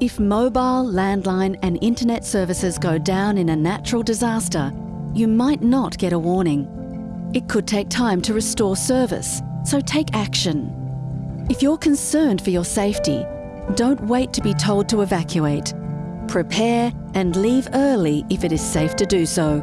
If mobile, landline and internet services go down in a natural disaster, you might not get a warning. It could take time to restore service, so take action. If you're concerned for your safety, don't wait to be told to evacuate. Prepare and leave early if it is safe to do so.